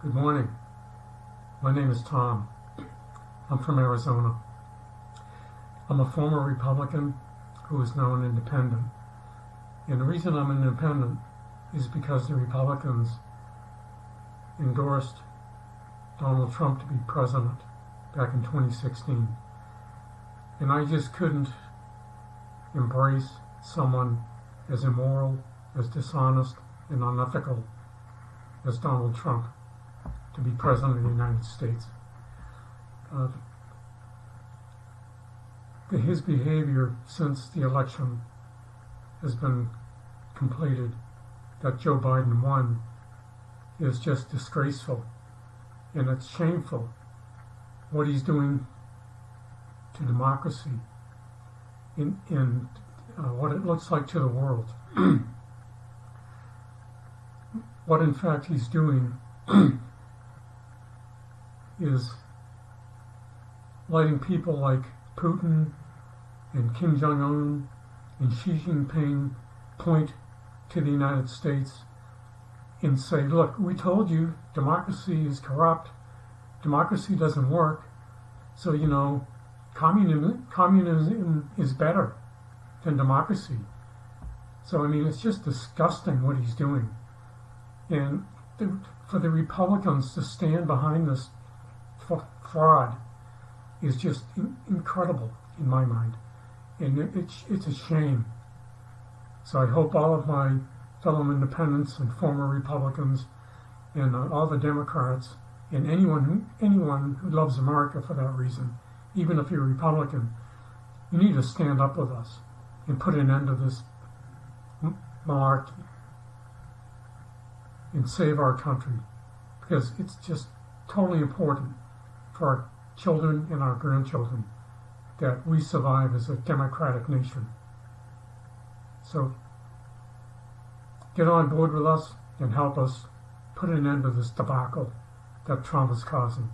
Good morning. My name is Tom. I'm from Arizona. I'm a former Republican who is now an independent. And the reason I'm an independent is because the Republicans endorsed Donald Trump to be president back in 2016. And I just couldn't embrace someone as immoral, as dishonest, and unethical as Donald Trump to be president of the United States. Uh, his behavior since the election has been completed, that Joe Biden won, is just disgraceful. And it's shameful what he's doing to democracy in, in uh, what it looks like to the world. what in fact he's doing is letting people like Putin and Kim Jong un and Xi Jinping point to the United States and say, look, we told you democracy is corrupt, democracy doesn't work, so, you know, communism, communism is better than democracy. So, I mean, it's just disgusting what he's doing. And for the Republicans to stand behind this fraud is just incredible in my mind. And it's, it's a shame. So I hope all of my fellow independents and former Republicans and uh, all the Democrats and anyone who, anyone who loves America for that reason, even if you're Republican, you need to stand up with us and put an end to this malarkey and save our country because it's just totally important for our children and our grandchildren that we survive as a democratic nation. So get on board with us and help us put an end to this debacle that Trump is causing.